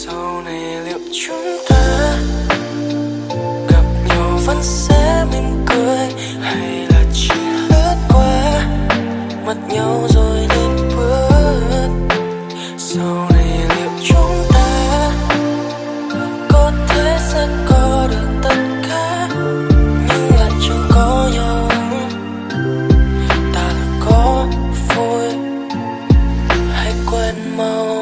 sau này liệu chúng ta gặp nhau vẫn sẽ mỉm cười hay là chỉ lướt qua mất nhau rồi nên bước? Sau này liệu chúng ta có thể sẽ có được tất cả nhưng lại chẳng có nhau? Ta là có vui hãy quên mau?